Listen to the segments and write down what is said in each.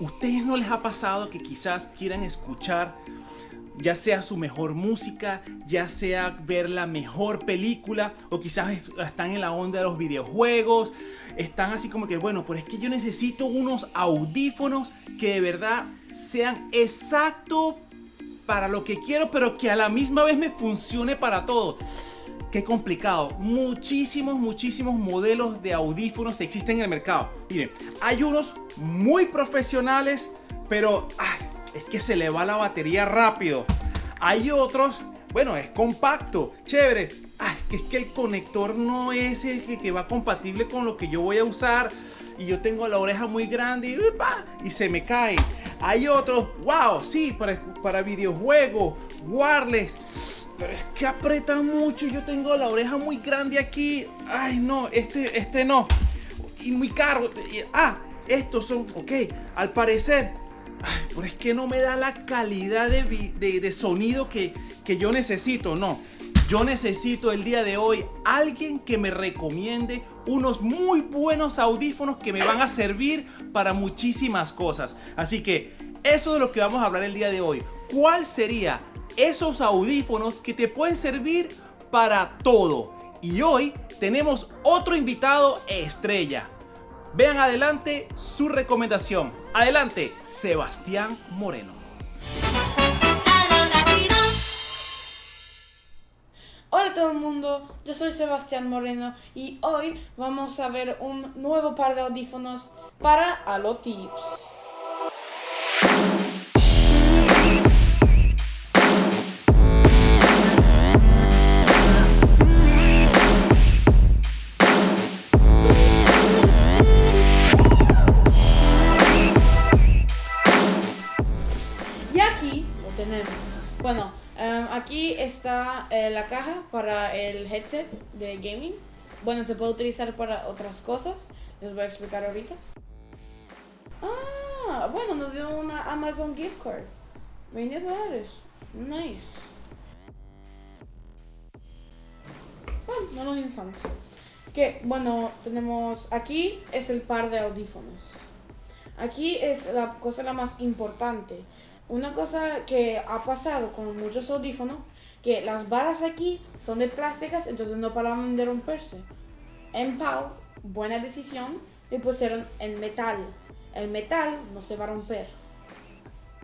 ¿Ustedes no les ha pasado que quizás quieran escuchar ya sea su mejor música, ya sea ver la mejor película o quizás están en la onda de los videojuegos, están así como que bueno, pero es que yo necesito unos audífonos que de verdad sean exacto para lo que quiero, pero que a la misma vez me funcione para todo. Qué complicado. Muchísimos, muchísimos modelos de audífonos existen en el mercado. Miren, hay unos muy profesionales, pero es que se le va la batería rápido. Hay otros, bueno, es compacto, chévere. Es que el conector no es el que, va compatible con lo que yo voy a usar. Y yo tengo la oreja muy grande y, y se me cae. Hay otros, wow, sí, para, para videojuegos, wireless. Pero es que aprieta mucho yo tengo la oreja muy grande aquí. Ay, no, este, este no. Y muy caro. Ah, estos son, ok, al parecer pero es que no me da la calidad de, sonido que, que yo necesito, no. Yo necesito el día de hoy alguien que me recomiende unos muy buenos audífonos que me van a servir para muchísimas cosas. Así que eso es de lo que vamos a hablar el día de hoy. ¿Cuál sería esos audífonos que te pueden servir para todo? Y hoy tenemos otro invitado estrella. Vean adelante su recomendación. Adelante, Sebastián Moreno. Hola a todo el mundo, yo soy Sebastián Moreno y hoy vamos a ver un nuevo par de audífonos para Bueno, em, aquí está eh, la caja para el headset de gaming. Bueno, se puede utilizar para otras cosas. Les voy a explicar ahorita. Ah, bueno, nos dio una Amazon gift card. 20 dólares. Nice. Bueno, no lo necesitamos. Que, bueno, tenemos aquí es el par de audífonos. Aquí es la cosa la más importante. Una cosa que ha pasado con muchos audífonos, que las varas aquí son de plásticas, entonces no paraban de romperse. En Pau, buena decisión, le pusieron en metal. El metal no se va a romper.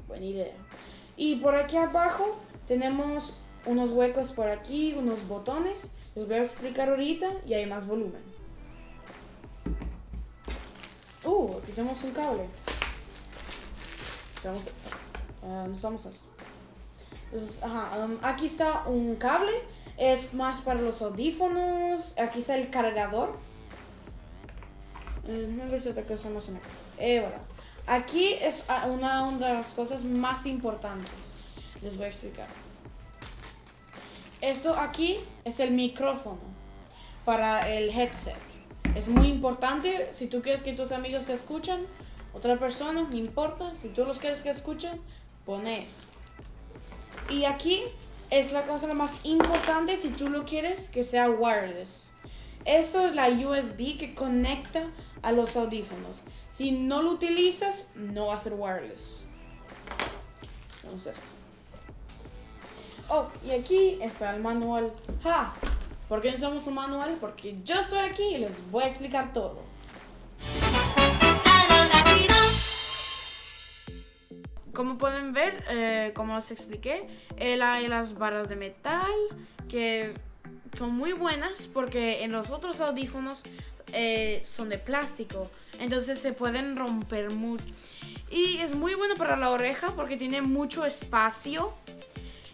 Buena idea. Y por aquí abajo tenemos unos huecos por aquí, unos botones. Les voy a explicar ahorita y hay más volumen. Uh, aquí tenemos un cable. Vamos vamos Entonces, aquí está un cable. Es más para los audífonos. Aquí está el cargador. Eh, aquí es ah, una de las cosas más importantes. Les voy a explicar. Esto aquí es el micrófono para el headset. Es muy importante si tú quieres que tus amigos te escuchen, otra persona, no importa. Si tú los quieres que escuchen, pones. Y aquí es la cosa más importante si tú lo quieres que sea wireless. Esto es la USB que conecta a los audífonos. Si no lo utilizas, no va a ser wireless. Vamos a esto. Oh, y aquí está el manual. ¡Ja! ¿Por qué necesitamos un manual? Porque yo estoy aquí y les voy a explicar todo. Como pueden ver, eh, como os expliqué, hay las barras de metal que son muy buenas porque en los otros audífonos eh, son de plástico, entonces se pueden romper mucho. Y es muy bueno para la oreja porque tiene mucho espacio.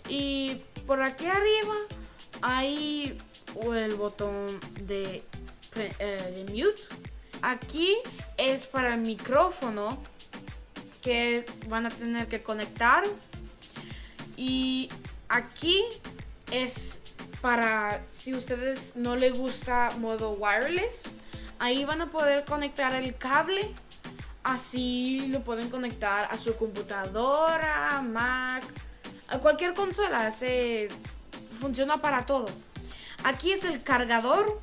Y por aquí arriba hay el botón de, eh, de mute. Aquí es para el micrófono que van a tener que conectar. Y aquí es para si ustedes no les gusta modo wireless, ahí van a poder conectar el cable. Así lo pueden conectar a su computadora, Mac, a cualquier consola. Se funciona para todo. Aquí es el cargador.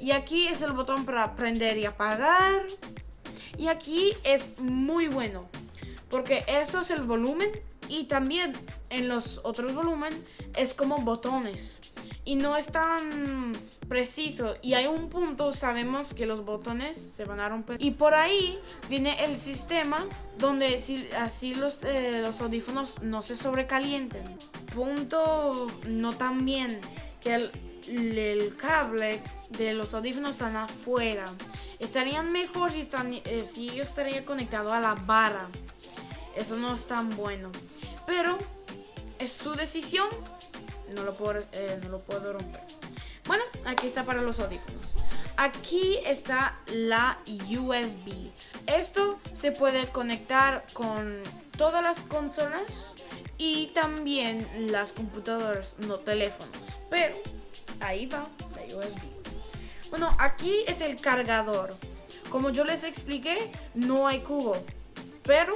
Y, aquí es el botón para prender y apagar. Y aquí es muy bueno, porque eso es el volumen y también en los otros volúmenes es como botones. Y no es tan preciso. Y hay un punto sabemos que los botones se van a romper. Y por ahí viene el sistema donde si, así los, eh, los audífonos no se sobrecalienten. Punto no tan bien que el, el cable de los audífonos están afuera estarían mejor si, están, eh, si yo estaría conectado a la barra eso no es tan bueno pero es su decisión no lo puedo, eh, no lo puedo romper. Bueno, aquí está para los audífonos. Aquí está la USB. Esto se puede conectar con todas las consolas y también las computadoras, no teléfonos. Pero ahí va la USB. Bueno, aquí es el cargador. Como yo les expliqué, no hay cubo, pero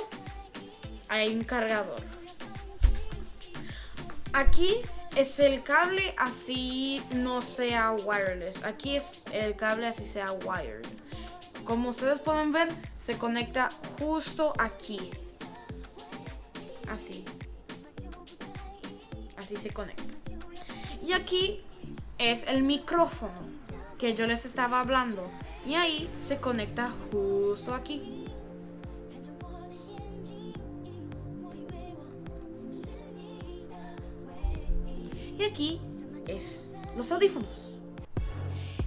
hay un cargador. Aquí es el cable así no sea wireless. Aquí es el cable así sea wired. Como ustedes pueden ver, se conecta justo aquí. Así. Así se conecta. Y aquí es el micrófono que yo les estaba hablando. Y ahí se conecta justo aquí. Y aquí es los audífonos.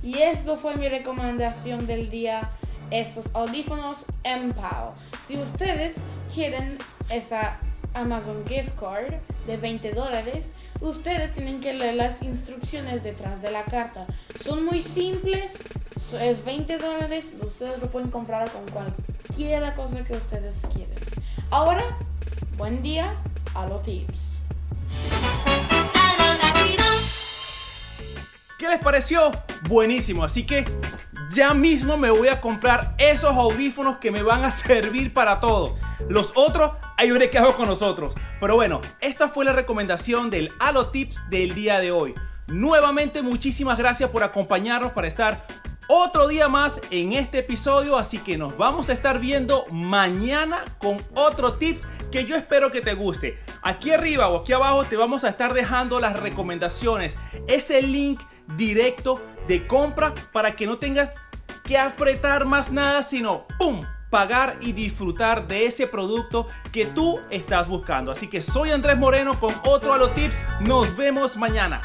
Y esto fue mi recomendación del día, estos audífonos MPOW. Si ustedes quieren esta Amazon gift card de 20 dólares, ustedes tienen que leer las instrucciones detrás de la carta. Son muy simples, es 20 dólares, ustedes lo pueden comprar con cualquier cosa que ustedes quieran. Ahora, buen día a los tips. ¿Qué les pareció? Buenísimo, así que ya mismo me voy a comprar esos audífonos que me van a servir para todo. Los otros, ahí veré qué hago con nosotros. Pero bueno, esta fue la recomendación del Halo Tips del día de hoy. Nuevamente muchísimas gracias por acompañarnos para estar otro día más en este episodio, así que nos vamos a estar viendo mañana con otro tips que yo espero que te guste. Aquí arriba o aquí abajo te vamos a estar dejando las recomendaciones, ese link directo de compra para que no tengas que apretar más nada, sino ¡pum! pagar y disfrutar de ese producto que tú estás buscando. Así que soy Andrés Moreno con otro Halo Tips. Nos vemos mañana.